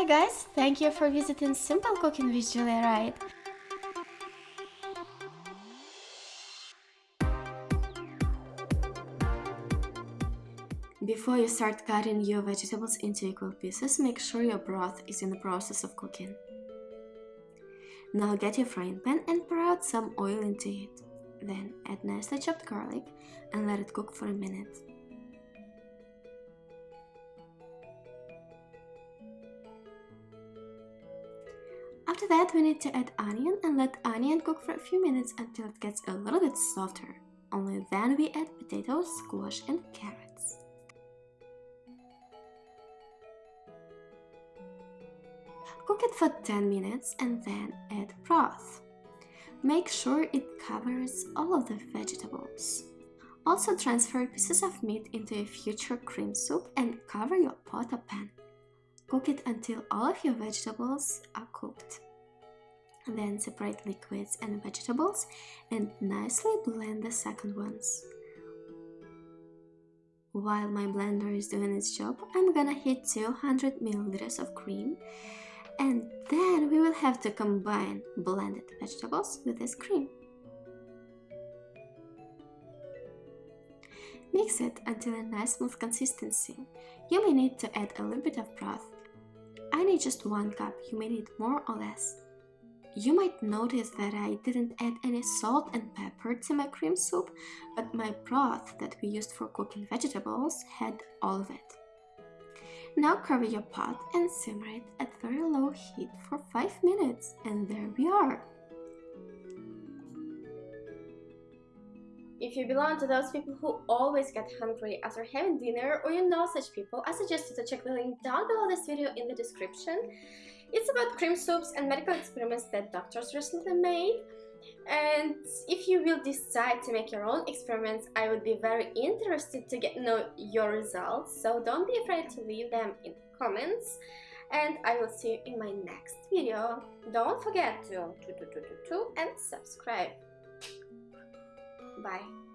Hi guys, thank you for visiting Simple Cooking with Julia Wright. Before you start cutting your vegetables into equal pieces, make sure your broth is in the process of cooking. Now get your frying pan and pour out some oil into it. Then add nicely chopped garlic and let it cook for a minute. After that we need to add onion and let onion cook for a few minutes until it gets a little bit softer. Only then we add potatoes, squash and carrots. Cook it for 10 minutes and then add broth. Make sure it covers all of the vegetables. Also transfer pieces of meat into a future cream soup and cover your pot or pan. Cook it until all of your vegetables are cooked. Then separate liquids and vegetables and nicely blend the second ones. While my blender is doing its job, I'm gonna heat 200 milliliters of cream and then we will have to combine blended vegetables with this cream. Mix it until a nice smooth consistency. You may need to add a little bit of broth. I need just one cup, you may need more or less. You might notice that I didn't add any salt and pepper to my cream soup, but my broth that we used for cooking vegetables had all of it. Now cover your pot and simmer it at very low heat for 5 minutes and there we are. If you belong to those people who always get hungry after having dinner or you know such people, I suggest you to check the link down below this video in the description. It's about cream soups and medical experiments that doctors recently made. And if you will decide to make your own experiments, I would be very interested to get know your results. So don't be afraid to leave them in comments. And I will see you in my next video. Don't forget to, to, to, to, to, to and subscribe. Bye.